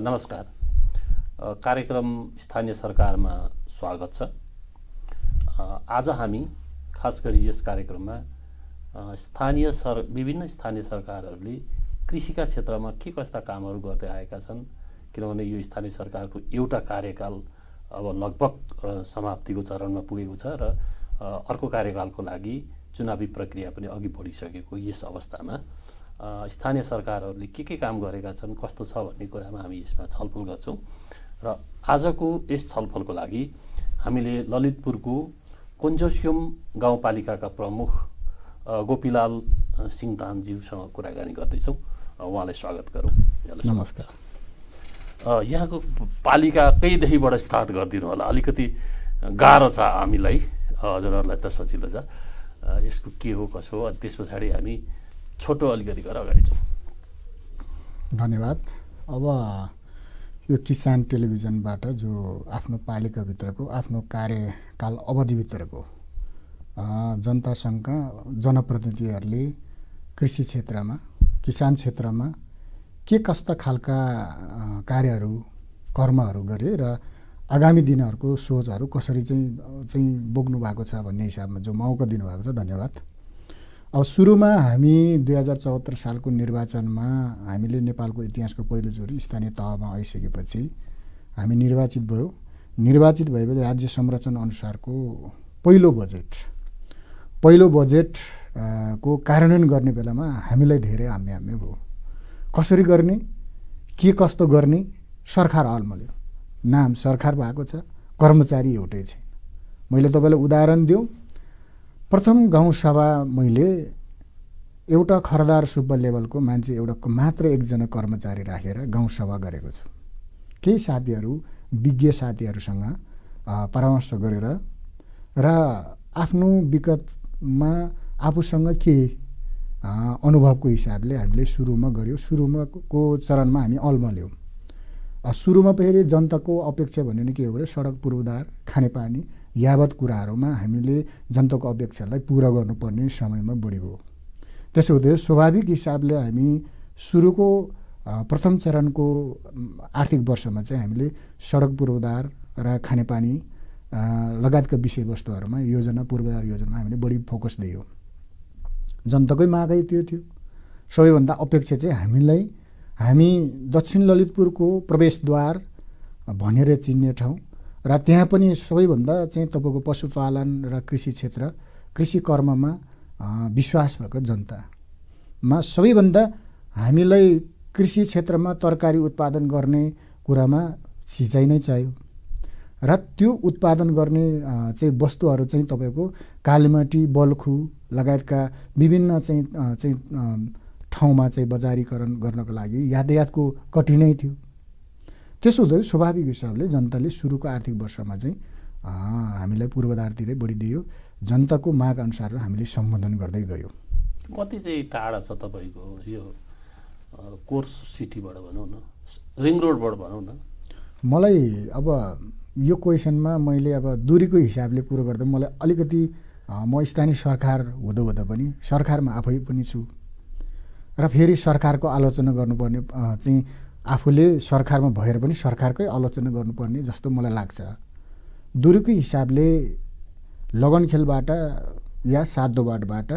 नमस्कार। कार्यक्रम स्थानीय सरकारमा स्वागत छ। आज हामी खास गरी यस कार्यक्रममा स्थानीय सर विभिन्न स्थानीय सरकारहरूले कृषिका क्षेत्रमा के कस्ता कामहरू गर्दै आएका छन् किनभने यो स्थानीय सरकारको एउटा कार्यकाल अब लगभग समाप्तिको चरणमा पुगेको छ र अर्को कार्यकालको लागि चुनावी प्रक्रिया पनि अघि बढिसकेको यस अवस्थामा। स्थानीय सरकारहरूले के के काम गरेका छन् कस्तो छ भन्ने कुरामा हामी यसमा छलफल गर्छौँ। र आजको यस छलफलको लागि हामीले ललितपुरको कोन्जोस्युम गाउँपालिकाका प्रमुख गोपीलाल अ, सिङतानज्यूसँग कुराकानी गर्दैछौँ। उहाँलाई स्वागत गरौँ। नमस्कार। यहाँको पालिकाकैदेखिबाट स्टार्ट गरिदिनु होला। अलिकति गाह्रो छ हामीलाई। हजुरहरूलाई त सजिलो छ। यसको के हो कसो हो अनि त्यस पछाडि हामी छोटो अलिकति गरेर अगाडि जाउँ धन्यवाद। अब यो किसान टेलिभिजनबाट जो आफ्नो पालिकाभित्रको आफ्नो कार्यकाल अवधिभित्रको जनतासँग जनप्रतिनिधिहरूले कृषि क्षेत्रमा किसान क्षेत्रमा के कस्ता खालका कार्यहरू कर्महरू गरे र आगामी दिनहरूको सोचहरू कसरी चाहिँ चाहिँ बोक्नु भएको छ भन्ने हिसाबमा जो मौका दिनुभएको छ धन्यवाद। अब सुरुमा हामी दुई हजार चौहत्तर सालको निर्वाचनमा हामीले नेपालको इतिहासको पहिलोचोटि स्थानीय तहमा आइसकेपछि हामी निर्वाचित भयो। निर्वाचित भएपछि राज्य संरचना अनुसारको पहिलो बजेट। पहिलो बजेट को कार्यान्वयन गर्ने बेलामा हामीलाई धेरै हाम्मे हाम्मे भयो। कसरी गर्ने? के कस्तो गर्ने? सरकार अलमल्यो नाम सरकार भएको छ कर्मचारी एउटै छैन। मैले तपाईँलाई उदाहरण दिउँ। प्रथम गाउँसभा मैले एउटा खरदार सुब्बा लेभलको मान्छे एउटा मात्र एकजना कर्मचारी राखेर गाउँसभा गरेको छु। केही साथीहरू विज्ञ साथीहरूसँग परामर्श गरेर र आफ्नो विगतमा आफूसँग के अनुभवको हिसाबले हामीले सुरुमा गऱ्यौँ सुरुमा को चरणमा हामी अल्मल्यौँ सुरुमा फेरि जनताको अपेक्षा भन्यो भने के हो भने सडक पूर्वाधार खानेपानी यावत कुराहरूमा हामीले जनताको अपेक्षालाई पुरा गर्नुपर्ने समयमा बढी भयो। त्यसो हुँदै स्वाभाविक हिसाबले हामी सुरुको प्रथम चरणको आर्थिक वर्षमा चाहिँ हामीले सडक पूर्वाधार र खानेपानी लगायतका विषयवस्तुहरूमा योजना पूर्वाधार योजनामा हामीले बढी फोकस दियौँ। जनताकै मागै त्यो थियो। सबैभन्दा अपेक्षा चाहिँ हामीलाई हामी दक्षिण ललितपुरको प्रवेशद्वार भनेर चिन्ने ठाउँ र त्यहाँ पनि सबैभन्दा चाहिँ तपाईँको पशुपालन र कृषि क्षेत्र कृषि कर्ममा विश्वास भएको जनतामा सबैभन्दा हामीलाई कृषि क्षेत्रमा तरकारी उत्पादन गर्ने कुरामा सिँचाइ नै चाहियो। र त्यो उत्पादन गर्ने चाहिँ वस्तुहरू चाहिँ तपाईँको कालीमाटी बल्खु लगायतका विभिन्न चाहिँ चाहिँ ठाउँमा चाहिँ बजारीकरण गर्नको लागि यातायातको कठिनाइ थियो। त्यसो हुँदा स्वाभाविक हिसाबले जनताले सुरुको आर्थिक वर्षमा चाहिँ हामीलाई पूर्वाधारतिरै बढी दियो जनताको माग अनुसार हामीले सम्बोधन गर्दै गयौँ। कति चाहिँ टाढा छ तपाईँको यो कोर्स सिटीबाट भनौँ न रिङ रोडबाट भनौँ न? मलाई अब यो क्वेसनमा मैले अब दुरीको हिसाबले कुरो गर्दा मलाई अलिकति म स्थानीय सरकार हुँदा हुँदा पनि सरकारमा आफै पनि छु। र फेरि सरकारको आलोचना गर्नुपर्ने चाहिँ आफूले सरकारमा भएर पनि सरकारकै आलोचना गर्नुपर्ने जस्तो मलाई लाग्छ। दुरीको हिसाबले लगनखेलबाट या सातदोबाटबाट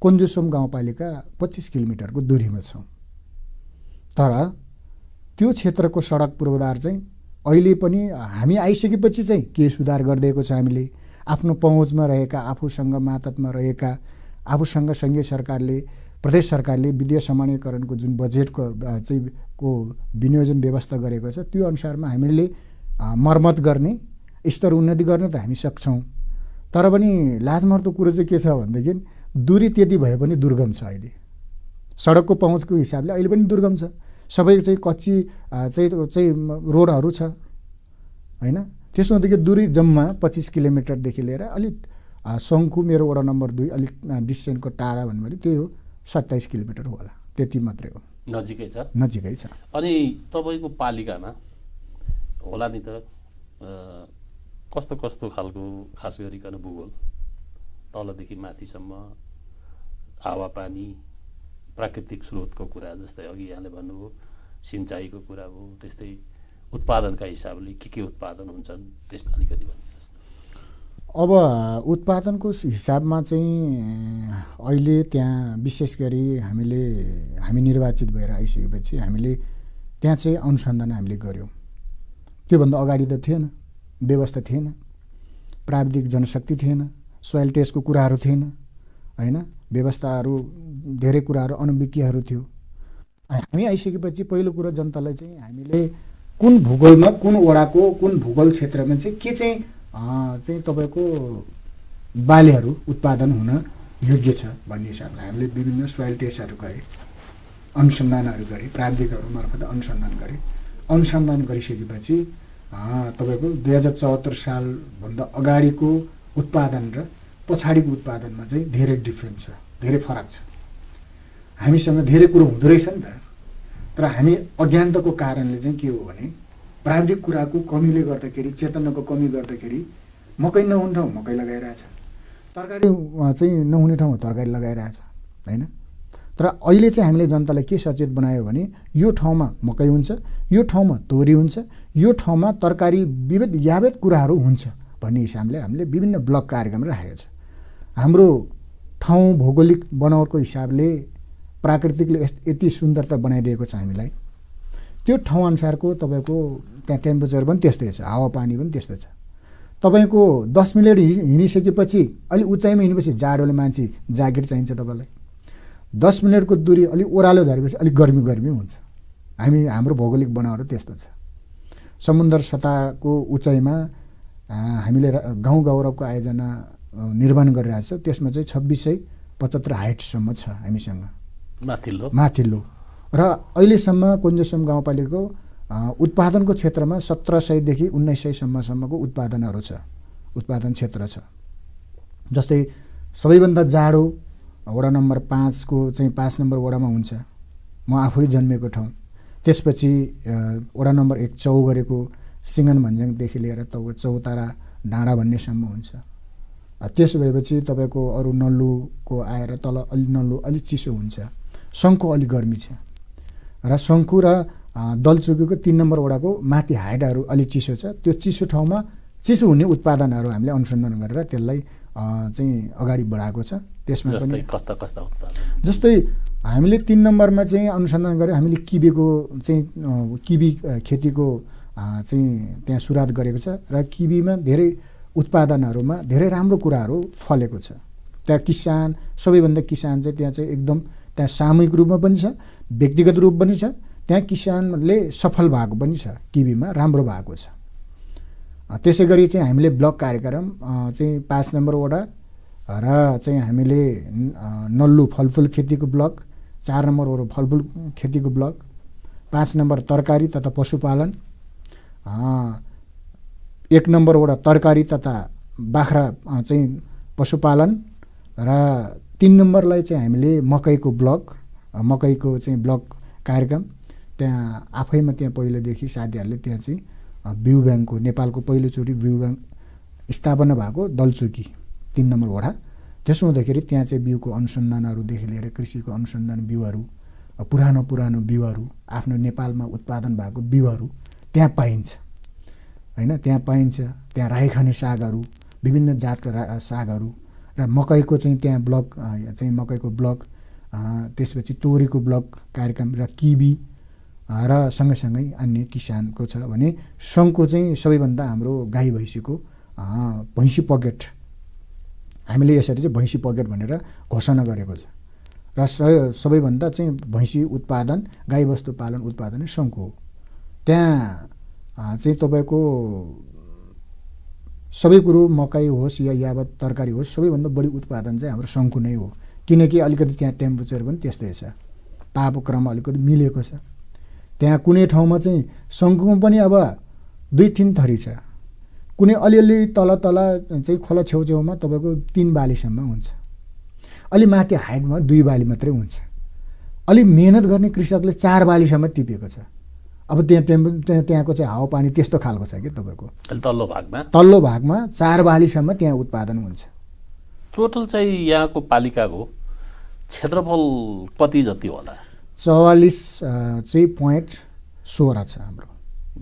कोन्जुसोम गाउँपालिका पच्चिस किलोमिटरको दुरीमा छौँ। तर त्यो क्षेत्रको सडक पूर्वाधार चाहिँ अहिले पनि हामी आइसकेपछि चाहिँ के सुधार गरिदिएको छ हामीले? आफ्नो पहुँचमा रहेका आफूसँग मातहतमा रहेका आफूसँग सङ्घीय सरकारले प्रदेश सरकारले विद्युत समानीकरणको जुन बजेटको चाहिँ को विनियोजन व्यवस्था गरेको छ त्यो अनुसारमा हामीले मर्मत गर्ने स्तर उन्नति गर्न त हामी सक्छौँ। तर पनि लाजमर्दो कुरो चाहिँ के छ भनेदेखि दूरी त्यति भए पनि दुर्गम छ अहिले। सडकको पहुँचको हिसाबले अहिले पनि दुर्गम छ। सबै चाहिँ कच्ची चाहिँ चाहिँ रोडहरू छ होइन? त्यसो हुँदाखेरि दुरी जम्मा पच्चिस किलोमिटरदेखि लिएर अलिक सङ्खु मेरो वडा नम्बर दुई अलिक अ, डिस्टेन्सको टाढा भन्यो भने त्यही हो। सत्ताइस किलोमिटर होला। त्यति मात्रै हो। नजिकै छ। नजिकै छ। अनि तपाईँको पालिकामा होला नि त कस्तो कस्तो खालको खास गरिकन भूगोल? तलदेखि माथिसम्म हावापानी प्राकृतिक स्रोतको कुरा जस्तै अघि यहाँले भन्नुभयो सिँचाइको कुरा भयो त्यस्तै उत्पादनका हिसाबले के के उत्पादन हुन्छन् त्यसमा अलिकति भनिदिनुहोस् न अब उत्पादनको हिसाबमा चाहिँ अहिले त्यहाँ विशेष गरी हामीले हामी निर्वाचित भएर आइसकेपछि हामीले त्यहाँ चाहिँ अनुसन्धान हामीले गऱ्यौँ। त्योभन्दा अगाडि त थिएन व्यवस्था थिएन प्राविधिक जनशक्ति थिएन सोइल टेस्टको कुराहरू थिएन होइन? व्यवस्थाहरू धेरै कुराहरू अनुविज्ञहरू थियो। हामी आइसकेपछि पहिलो कुरो जनतालाई चाहिँ हामीले कुन भूगोलमा कुन वडाको कुन भूगोल क्षेत्रमा चाहिँ के चाहिँ चाहिँ तपाईँको बालीहरू उत्पादन हुन योग्य छ भन्ने हिसाबले हामीले विभिन्न सोइल टेस्टहरू गरेँ अनुसन्धानहरू गरेँ प्राविधिकहरू मार्फत अनुसन्धान गरेँ। अनुसन्धान गरिसकेपछि तपाईँको दुई हजार चौहत्तर सालभन्दा अगाडिको उत्पादन र पछाडिको उत्पादनमा चाहिँ धेरै डिफ्रेन्ट छ धेरै फरक छ। हामीसँग धेरै कुरो हुँदो रहेछ नि त। तर हामी अज्ञानताको कारणले चाहिँ के हो भने प्राविधिक कुराको कमीले गर्दाखेरि चेतनाको कमी गर्दाखेरि मकै नहुने ठाउँ मकै लगाइरहेछ। तरकारी चाहिँ नहुने ठाउँमा तरकारी लगाइरहेछ होइन? तर अहिले चाहिँ हामीले जनतालाई के सचेत बनायो भने यो ठाउँमा मकै हुन्छ यो ठाउँमा तोरी हुन्छ यो ठाउँमा तरकारी विविध यावत कुराहरू हुन्छ भन्ने हिसाबले हामीले विभिन्न ब्लक कार्यक्रम राखेको छ। हाम्रो ठाउँ भौगोलिक बनावटको हिसाबले प्राकृतिकले यति सुन्दरता बनाइदिएको छ हामीलाई। त्यो ठाउँअनुसारको तपाईँको त्यहाँ टेम्परेचर पनि त्यस्तै छ हावापानी पनि त्यस्तै छ। तपाईँको दस मिनट हिँडिसकेपछि अलिक उचाइमा हिँडेपछि जाडोले मान्छे ज्याकेट चाहिन्छ तपाईँलाई। दस मिनटको दुरी अलिक ओह्रालो झरेपछि अलिक गर्मी गर्मी हुन्छ। हामी हाम्रो भौगोलिक बनावट त्यस्तो छ। समुद्र सतहको उचाइमा हामीले गाउँ गौरवको आयोजना निर्माण गरिरहेको छ। त्यसमा चाहिँ छब्बिस सय पचहत्तर हाइटसम्म छ हामीसँग। माथिल्लो। माथिल्लो। र अहिलेसम्म कुञ्जसम गाउँपालिकाको उत्पादनको क्षेत्रमा सत्र सयदेखि उन्नाइस सयसम्मसम्मको उत्पादनहरू छ। उत्पादन क्षेत्र छ। जस्तै सबैभन्दा जाडो वडा नम्बर पाँचको चाहिँ पाँच नम्बर वडामा हुन्छ। म आफै जन्मेको ठाउँ। त्यसपछि वडा नम्बर एक चौगरेको सिङ्गन भन्ज्याङदेखि लिएर तौ चौतारा डाँडा भन्नेसम्म हुन्छ। त्यसो भएपछि तपाईँको अरू नल्लुको आएर तल अलि नल्लु अलिक चिसो हुन्छ। सङ्खु अलिक गर्मी छ। र सङ्खु र दलचुकीको तिन नम्बर वडाको माथि हाइटहरू अलिक चिसो छ। त्यो चिसो ठाउँमा चिसो हुने उत्पादनहरू हामीले अनुसन्धान गरेर त्यसलाई चाहिँ अगाडि बढाएको छ। त्यसमा पनि कस्ता कस्ता उत्पादन? जस्तै हामीले तिन नम्बरमा चाहिँ अनुसन्धान गरेर हामीले किबीको चाहिँ किबी खेतीको चाहिँ त्यहाँ सुरुवात गरेको छ र किबीमा धेरै उत्पादनहरूमा धेरै राम्रो कुराहरू फलेको छ। त्यहाँ किसान सबैभन्दा किसान चाहिँ त्यहाँ चाहिँ एकदम त्यहाँ सामूहिक रूपमा पनि छ व्यक्तिगत रूप पनि छ त्यहाँ किसानले सफल भएको पनि छ किबीमा राम्रो भएको छ। त्यसै गरी चाहिँ हामीले ब्लक कार्यक्रम चाहिँ पाँच नम्बर वडा र चाहिँ हामीले नल्लु फलफुल खेतीको ब्लक चार नम्बर वडा फलफुल खेतीको ब्लक पाँच नम्बर तरकारी तथा पशुपालन एक नम्बर वडा तरकारी तथा बाख्रा चाहिँ पशुपालन र तिन नम्बरलाई चाहिँ हामीले मकैको ब्लक मकैको चाहिँ ब्लक कार्यक्रम। त्यहाँ आफैमा त्यहाँ पहिलेदेखि साथीहरूले त्यहाँ चाहिँ बिउ ब्याङ्कको नेपालको पहिलोचोटि बिउ ब्याङ्क स्थापना भएको दलचोकी तिन नम्बर वडा। त्यसो हुँदाखेरि त्यहाँ चाहिँ बिउको अनुसन्धानहरूदेखि लिएर कृषिको अनुसन्धान बिउहरू पुरानो पुरानो बिउहरू आफ्नो नेपालमा उत्पादन भएको बिउहरू त्यहाँ पाइन्छ। होइन त्यहाँ पाइन्छ। त्यहाँ राई खाने सागहरू विभिन्न जातका सागहरू र मकैको चाहिँ त्यहाँ ब्लक चाहिँ मकैको ब्लक त्यसपछि तोरीको ब्लक कार्यक्रम र किबी र सँगैसँगै अन्य किसानको छ भने सङ्घको चाहिँ सबैभन्दा हाम्रो गाई भैँसीको भैँसी पकेट हामीले यसरी चाहिँ भैँसी पकेट भनेर घोषणा गरेको छ। र सबैभन्दा चाहिँ भैँसी उत्पादन गाईबस्तु पालन उत्पादन सङ्घको हो। त्यहाँ चाहिँ तपाईँको सबै कुरो मकै होस् या यावत तरकारी होस् सबैभन्दा बढी उत्पादन चाहिँ हाम्रो सङ्कु नै हो। किनकि अलिकति त्यहाँ टेम्परेचर पनि त्यस्तै छ। तापक्रम अलिकति मिलेको छ। त्यहाँ कुनै ठाउँमा चाहिँ सङ्कुमा पनि अब दुई तिन थरी छ। कुनै अलिअलि तल तल चाहिँ खोला छेउछेउमा तपाईँको तिन बालीसम्म हुन्छ। अलि माथि हाइटमा दुई बाली मात्रै हुन्छ। अलि मिहिनेत गर्ने कृषकले चार बालीसम्म टिपेको छ। अब त्यहाँ त्यहाँ त्यहाँको चाहिँ हावापानी त्यस्तो खालको छ कि तपाईँको? तल्लो भागमा? तल्लो भागमा चार बालीसम्म त्यहाँ उत्पादन हुन्छ। टोटल चाहिँ यहाँको पालिकाको क्षेत्रफल कति जति होला? चौवालिस चाहिँ पोइन्ट सोह्र छ हाम्रो।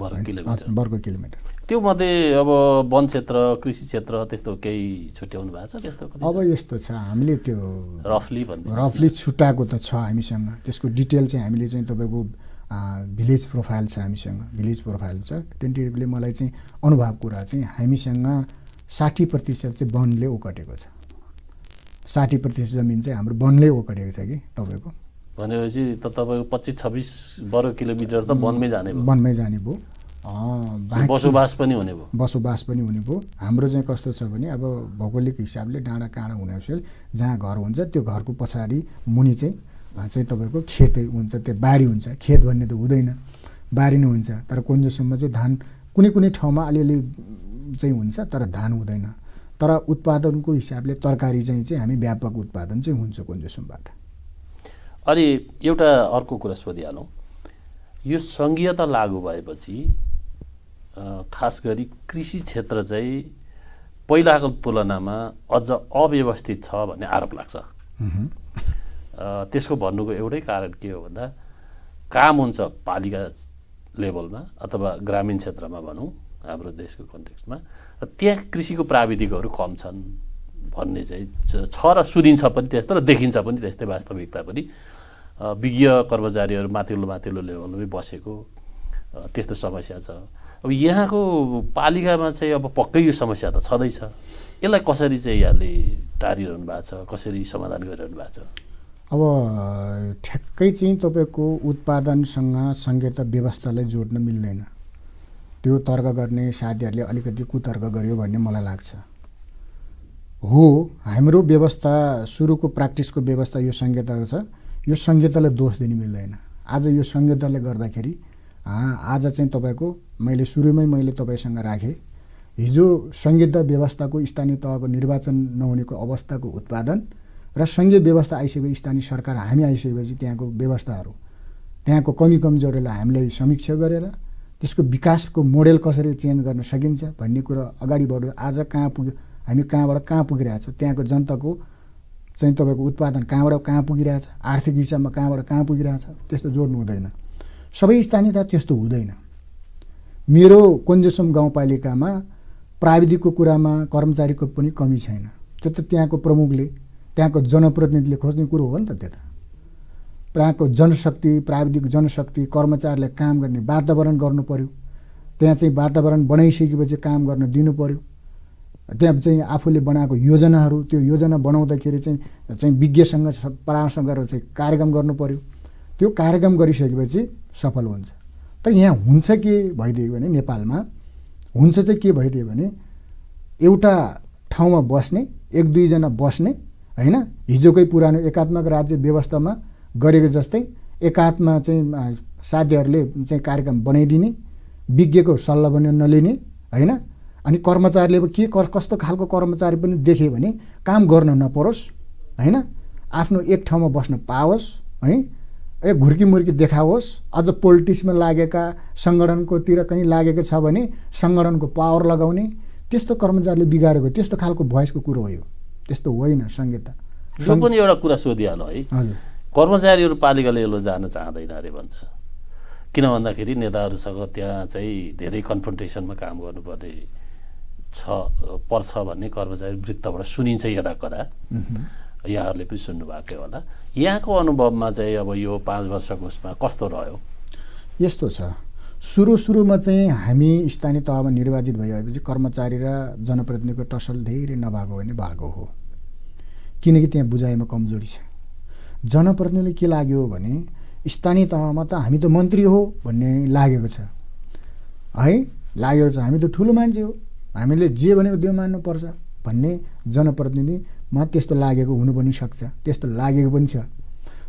वर्ग? किलोमिटर। हजुर, वर्ग किलोमिटर। त्यो मध्ये अब वन क्षेत्र कृषि क्षेत्र त्यस्तो केही छुट्याउनु भएको छ त्यस्तो अब यस्तो छ हामीले त्यो रफली रफली छुट्टाएको त छ हामीसँग। त्यसको डिटेल चाहिँ हामीले चाहिँ तपाईँको भिलेज प्रोफाइल छ हामीसँग। भिलेज प्रोफाइल छ। टेन्टेटिभली मलाई चाहिँ अनुभव कुरा चाहिँ हामीसँग साठी प्रतिशत चाहिँ वनले ओगटेको छ। साठी प्रतिशत जमिन चाहिँ हाम्रो वनले ओगटेको छ कि तपाईँको? भनेपछि त तपाईँको पच्चिस छब्बिस वर्ग किलोमिटर त वनमै जाने वनमै जाने भयो। बसोबास पनि हुने भयो। बसोबास पनि हुने भयो। हाम्रो चाहिँ कस्तो छ भने अब भौगोलिक हिसाबले डाँडा काँडा हुने जहाँ घर हुन्छ त्यो घरको पछाडि मुनि चाहिँ चाहिँ तपाईँको खेतै हुन्छ त्यो बारी हुन्छ। खेत भन्ने त हुँदैन। बारी नै हुन्छ। तर कुन्जोसम्म चाहिँ धान कुनै कुनै ठाउँमा अलिअलि चाहिँ हुन्छ तर धान हुँदैन। तर उत्पादनको हिसाबले तरकारी चाहिँ चाहिँ हामी व्यापक उत्पादन चाहिँ हुन्छ कुन्जोसम्मबाट। अनि एउटा अर्को कुरा सोधिहालौँ। यो सङ्घीयता लागू भएपछि खास गरी कृषि क्षेत्र चाहिँ पहिलाको तुलनामा अझ अव्यवस्थित छ भन्ने आरोप लाग्छ। त्यसको भन्नुको एउटै कारण के हो भन्दा काम हुन्छ पालिका लेभलमा अथवा ग्रामीण क्षेत्रमा भनौँ हाम्रो देशको कन्टेक्स्टमा त्यहाँ कृषिको प्राविधिकहरू कम छन् भन्ने चाहिँ छ- र सुनिन्छ पनि त्यस्तो र देखिन्छ पनि त्यस्तै वास्तविकता पनि। विज्ञ कर्मचारीहरू माथिल्लो माथिल्लो लेभलमै बसेको त्यस्तो समस्या छ। अब यहाँको पालिकामा चाहिँ अब पक्कै यो समस्या त छँदैछ। यसलाई कसरी चाहिँ यहाँले टारिरहनु भएको छ कसरी समाधान गरिरहनु भएको छ? अब ठ्याक्कै चाहिँ तपाईँको उत्पादनसँग सङ्घीयता व्यवस्थालाई जोड्न मिल्दैन। त्यो तर्क गर्ने साथीहरूले अलिकति कुतर्क गर्यो भन्ने मलाई लाग्छ। हो हाम्रो व्यवस्था सुरुको प्र्याक्टिसको व्यवस्था यो सङ्घीयताको छ। यो सङ्घीयतालाई दोष दिनु मिल्दैन। आज यो सङ्घीयताले गर्दाखेरि आज चाहिँ तपाईँको मैले सुरुमै मैले तपाईँसँग राखेँ। हिजो सङ्घीयता व्यवस्थाको स्थानीय तहको निर्वाचन नहुनेको अवस्थाको उत्पादन र सङ्घीय व्यवस्था आइसकेपछि स्थानीय सरकार हामी आइसकेपछि त्यहाँको व्यवस्थाहरू त्यहाँको कमी कमजोरीलाई हामीले समीक्षा गरेर त्यसको विकासको मोडेल कसरी चेन्ज गर्न सकिन्छ भन्ने कुरो अगाडि बढ्यो। आज कहाँ पुग्यो हामी कहाँबाट कहाँ पुगिरहेछ त्यहाँको जनताको चाहिँ तपाईँको उत्पादन कहाँबाट कहाँ पुगिरहेछ आर्थिक हिसाबमा कहाँबाट कहाँ पुगिरहेछ त्यस्तो जोड्नु हुँदैन। सबै स्थानीयता त्यस्तो हुँदैन। मेरो कोन्जेसम गाउँपालिकामा प्राविधिकको कुरामा कर्मचारीको पनि कमी छैन। त्यो त त्यहाँको प्रमुखले त्यहाँको जनप्रतिनिधिले खोज्ने कुरो हो नि त त्यो त। त्यहाँको जनशक्ति प्राविधिक जनशक्ति कर्मचारीलाई काम गर्ने वातावरण गर्नु पर्यो। त्यहाँ चाहिँ वातावरण बनाइसकेपछि काम गर्न दिनु पर्यो। त्यहाँ चाहिँ आफूले बनाएको योजनाहरू त्यो योजना बनाउँदाखेरि चाहिँ चाहिँ विज्ञसँग परामर्श गरेर चाहिँ कार्यक्रम गर्नु पर्यो। त्यो कार्यक्रम गरिसकेपछि सफल हुन्छ। तर यहाँ हुन्छ के भइदियो भने नेपालमा हुन्छ चाहिँ के भइदियो भने एउटा ठाउँमा बस्ने एक दुईजना बस्ने होइन? हिजोकै पुरानो एकात्मक राज्य व्यवस्थामा गरेको जस्तै एकात्मा चाहिँ साध्यहरूले चाहिँ कार्यक्रम बनाइदिने विज्ञको सल्लाह पनि नलिने होइन? अनि कर्मचारीले के कस- कस्तो खालको कर्मचारी पनि देख्यो भने काम गर्न नपरोस् होइन? आफ्नो एक ठाउँमा बस्न पाओस् है? ए घुर्की मुर्की देखाओस्। अझ पोलिटिक्समा लागेका सङ्गठनकोतिर कहीँ लागेको छ भने सङ्गठनको पावर लगाउने त्यस्तो कर्मचारीले बिगारेको त्यस्तो खालको भोइसको कुरो हो यो। त्यस्तो होइन सङ्गीता यो पनि एउटा कुरा सोधिहाल्नु है। हजुर। कर्मचारीहरू पालिका लेभलमा जान चाहँदैन अरे भन्छ। किन भन्दाखेरि नेताहरूसँग त्यहाँ चाहिँ धेरै कन्फ्रन्टेसनमा काम गर्नुपर्ने छ पर्छ भन्ने कर्मचारी वृत्तबाट सुनिन्छ यदा कदा यहाँहरूले पनि सुन्नुभएकै होला। यहाँको अनुभवमा चाहिँ अब यो पाँच वर्षको उसमा कस्तो रह्यो? यस्तो छ। सुरु सुरुमा चाहिँ हामी स्थानीय तहमा निर्वाचित भइसकेपछि कर्मचारी र जनप्रतिनिधिको टसल धेरै नभएको भने भएको हो। किनकि त्यहाँ बुझाइमा कमजोरी छ। जनप्रतिनिधिले के लाग्यो भने स्थानीय तहमा त हामी त मन्त्री हो भन्ने लागेको छ। है? लागेको छ। हामी त ठुलो मान्छे हो। हामीले जे भनेको त्यो मान्नुपर्छ भन्ने जनप्रतिनिधिमा त्यस्तो लागेको हुनु पनि सक्छ। त्यस्तो लागेको पनि छ।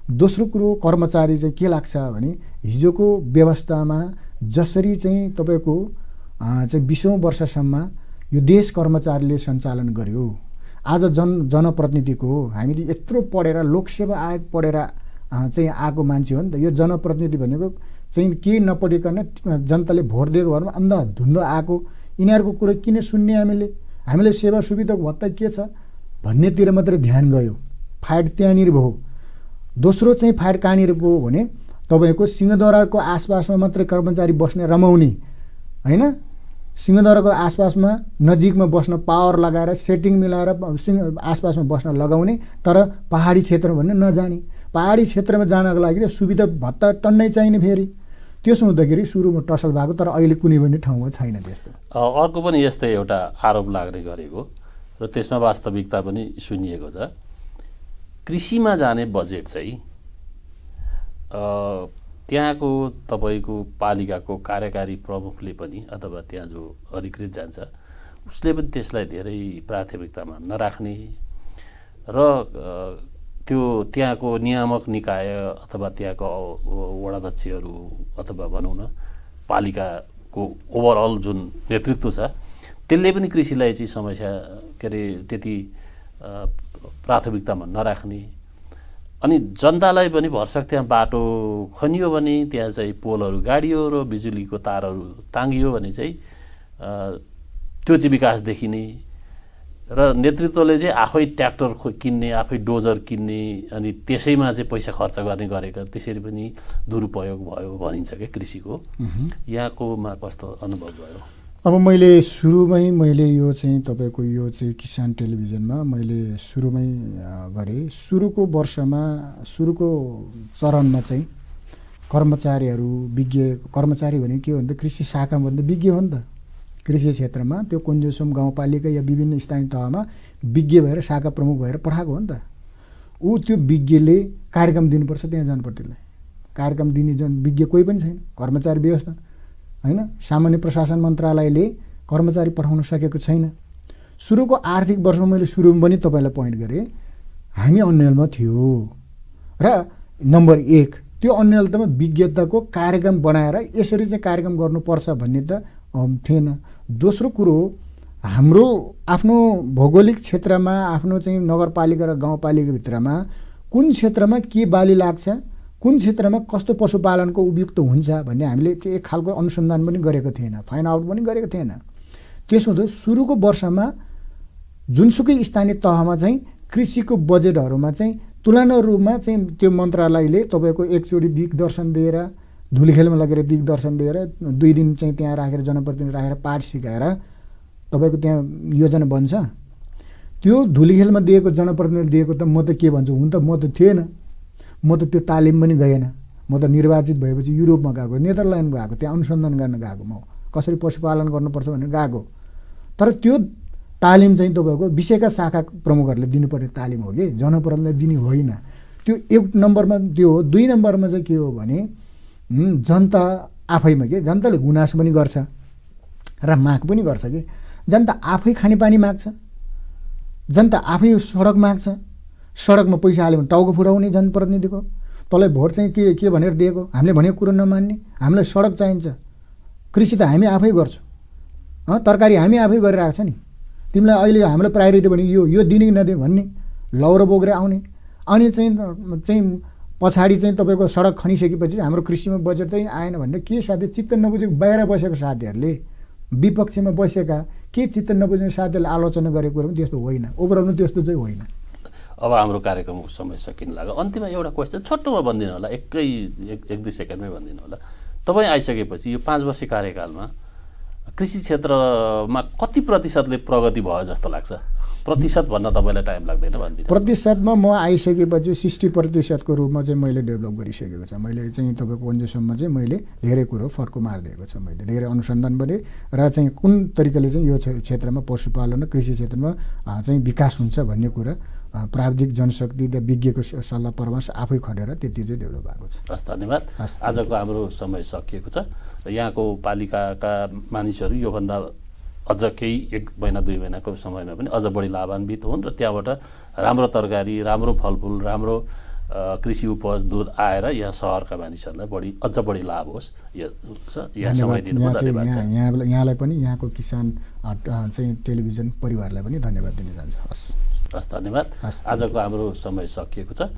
दोस्रो कुरो कर्मचारी चाहिँ के लाग्छ भने हिजोको व्यवस्थामा जसरी चाहिँ तपाईँको चाहिँ बिसौँ वर्षसम्म यो देश कर्मचारीले सञ्चालन गर्यो। आज जन जनप्रतिनिधिको हामीले यत्रो पढेर लोकसेवा आयोग पढेर चाहिँ आएको मान्छे हो नि त। यो जनप्रतिनिधि भनेको चाहिँ केही नपढिकन जनताले भोट दिएको भरमा अन्धाधुन्द आएको। यिनीहरूको कुरो किन सुन्ने हामीले? हामीले सेवा सुविधाको भत्ता के छ? भन्नेतिर मात्रै ध्यान गयो। फाइट त्यहाँनिर भयो। दोस्रो चाहिँ फाइट कहाँनिर भयो भने तपाईँको सिंहदरबारको आसपासमा मात्रै कर्मचारी बस्ने रमाउने होइन? सिंहदरबारको आसपासमा नजिकमा बस्न पावर लगाएर सेटिङ मिलाएर सिंह आसपासमा बस्न लगाउने तर पहाडी क्षेत्रमा भने नजाने। पहाडी क्षेत्रमा जानको लागि त सुविधा भत्ता टन्नै चाहिने फेरि। त्यसो हुँदाखेरि सुरुमा टसल भएको तर अहिले कुनै पनि ठाउँमा छैन त्यस्तो। अर्को पनि यस्तै एउटा आरोप लाग्ने गरेको र त्यसमा वास्तविकता पनि सुनिएको छ। कृषिमा जाने बजेट चाहिँ त्यहाँको तपाईँको पालिकाको कार्यकारी प्रमुखले पनि अथवा त्यहाँ जो अधिकृत जान्छ उसले पनि त्यसलाई धेरै प्राथमिकतामा नराख्ने। र त्यो त्यहाँको नियामक निकाय अथवा त्यहाँको वडाध्यक्षहरू अथवा भनौँ न पालिकाको ओभरअल जुन नेतृत्व छ त्यसले पनि कृषिलाई चाहिँ समस्या के अरे त्यति प्राथमिकतामा नराख्ने। अनि जनतालाई पनि भरसक त्यहाँ बाटो खनियो भने त्यहाँ चाहिँ पोलहरू गाडियो र बिजुलीको तारहरू ताङ्गियो भने चाहिँ त्यो चाहिँ विकास देखिने र नेतृत्वले चाहिँ आफै ट्र्याक्टर किन्ने आफै डोजर किन्ने अनि त्यसैमा चाहिँ पैसा खर्च गर्ने गरेका त्यसरी पनि दुरुपयोग भयो भनिन्छ क्या कृषिको। यहाँकोमा कस्तो अनुभव भयो? अब मैले सुरुमै मैले यो चाहिँ तपाईँको यो चाहिँ किसान टेलिभिजनमा मैले सुरुमै गरेँ। सुरुको वर्षमा सुरुको चरणमा चाहिँ कर्मचारीहरू विज्ञ कर्मचारी भनेको के हो भने कृषि शाखामा भन्दा विज्ञ हो नि त। कृषि क्षेत्रमा त्यो कुन्जुसुम गाउँपालिका या विभिन्न स्थानीय तहमा विज्ञ भएर शाखा प्रमुख भएर पठाएको हो नि त। ऊ त्यो विज्ञले कार्यक्रम दिनुपर्छ त्यहाँ जानुपर्छ त्यसलाई। कार्यक्रम दिने जन विज्ञ कोही पनि छैन। कर्मचारी व्यवस्था। होइन? सामान्य प्रशासन मन्त्रालयले कर्मचारी पठाउन सकेको छैन। सुरुको आर्थिक वर्षमा मैले सुरुमा पनि तपाईँलाई पोइन्ट गरेँ। हामी अन्यलमा थियो। र नम्बर एक त्यो अन्यलतामा विज्ञताको कार्यक्रम बनाएर यसरी चाहिँ कार्यक्रम गर्नुपर्छ भन्ने त थिएन। दोस्रो कुरो हाम्रो आफ्नो भौगोलिक क्षेत्रमा आफ्नो चाहिँ नगरपालिका र गाउँपालिकाभित्रमा कुन क्षेत्रमा के बाली लाग्छ कुन क्षेत्रमा कस्तो पशुपालनको उपयुक्त हुन्छ भन्ने हामीले त्यो एक खालको अनुसन्धान पनि गरेको थिएन फाइन आउट पनि गरेको थिएन। त्यसो हुँदा सुरुको वर्षमा जुनसुकै स्थानीय तहमा चाहिँ कृषिको बजेटहरूमा चाहिँ तुलना रूपमा चाहिँ त्यो मन्त्रालयले तपाईँको एकचोटि दिग्दर्शन दिएर धुलीखेलमा लगेर दिग्दर्शन दिएर दुई दिन चाहिँ त्यहाँ राखेर जनप्रतिनिधि राखेर पाठ सिकाएर तपाईँको त्यहाँ योजना बन्छ। त्यो धुलीखेलमा दिएको जनप्रतिनिधि दिएको त म त के भन्छु हुन त म त थिएन। म त त्यो तालिम पनि गएन। म त निर्वाचित भएपछि युरोपमा गएको नेदरल्यान्ड गएको त्यहाँ अनुसन्धान गर्न गएको म। कसरी पशुपालन गर्नुपर्छ भनेर गएको। तर त्यो तालिम चाहिँ तपाईँको विषयका शाखा प्रमुखहरूले दिनुपर्ने तालिम हो कि? जनप्रतिनिधिलाई दिने होइन। त्यो एक नम्बरमा त्यो हो। दुई नम्बरमा चाहिँ के हो भने जनता आफैमा के? जनताले गुनासो पनि गर्छ र माग पनि गर्छ कि? जनता आफै खानेपानी माग्छ? जनता आफै सडक माग्छ? सडकमा पैसा हाल्यो भने टाउको फुटाउने जनप्रतिनिधिको। तँलाई भोट चाहिँ के के भनेर दिएको? हामीले भनेको कुरो नमान्ने। हामीलाई सडक चाहिन्छ। कृषि त हामी आफै गर्छौँ। तरकारी हामी आफै गरेर आएको छ नि। तिमीलाई अहिले हामीलाई प्रायोरिटी भने यो यो दिने नदिने भन्ने। लौरो बोकेर आउने। अनि चाहिँ चाहिँ पछाडि चाहिँ तपाईँको सडक खनिसकेपछि हाम्रो कृषिमा बजेट चाहिँ आएन भनेर के साथी चित्त नबुझेको बाहिर बसेको साथीहरूले? विपक्षमा बसेका के चित्त नबुझ्ने साथीहरूले आलोचना गरेको कुरो पनि त्यस्तो होइन। ओभरअल त्यस्तो चाहिँ होइन। अब हाम्रो कार्यक्रमको समय सकिन लाग्यो। अन्तिममा एउटा क्वेसन छोटोमा भनिदिनु होला एकै एक एक दुई सेकेन्डमै भनिदिनु होला। तपाईँ आइसकेपछि यो पाँच वर्ष कार्यकालमा कृषि क्षेत्रमा कति प्रतिशतले प्रगति भयो जस्तो लाग्छ? प्रतिशत भन्न तपाईँलाई टाइम लाग्दैन भनिदिनु। प्रतिशतमा म आइसकेपछि सिक्सटी प्रतिशतको रूपमा चाहिँ मैले डेभलप गरिसकेको छ। मैले चाहिँ तपाईँको अन्जेसम्म चाहिँ मैले धेरै कुरो फर्को मारिदिएको छ मैले। धेरै अनुसन्धान गरेँ र चाहिँ कुन तरिकाले चाहिँ यो क्षेत्रमा पशुपालन र कृषि क्षेत्रमा चाहिँ विकास हुन्छ भन्ने कुरा प्राविधिक जनशक्ति र विज्ञको सल्लाह परामर्श आफै खटेर त्यति चाहिँ डेभलप भएको छ। हस् धन्यवाद। आजको हाम्रो समय सकिएको छ। यहाँको पालिकाका मानिसहरू योभन्दा अझ केही एक महिना दुई महिनाको समयमा पनि अझ बढी लाभान्वित हुन् र त्यहाँबाट राम्रो तरकारी राम्रो फलफुल राम्रो कृषि उपज दुध आएर यहाँ सहरका मानिसहरूलाई बढी अझ बढी लाभ होस्। यो समय यहाँलाई पनि यहाँको किसान चाहिँ टेलिभिजन परिवारलाई पनि धन्यवाद दिन चाहन्छ। हस्। हस् धन्यवाद। आजको हाम्रो समय सकिएको छ।